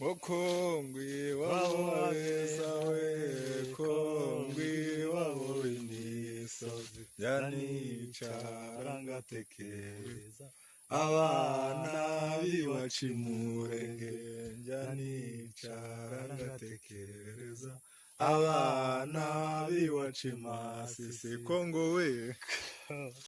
Mukongwi waweza we kongwi wawe nisozi yanicara ngatekereza abana b'iwacimurenge njyanicara ngatekereza abana b'iwacimasi sikongo we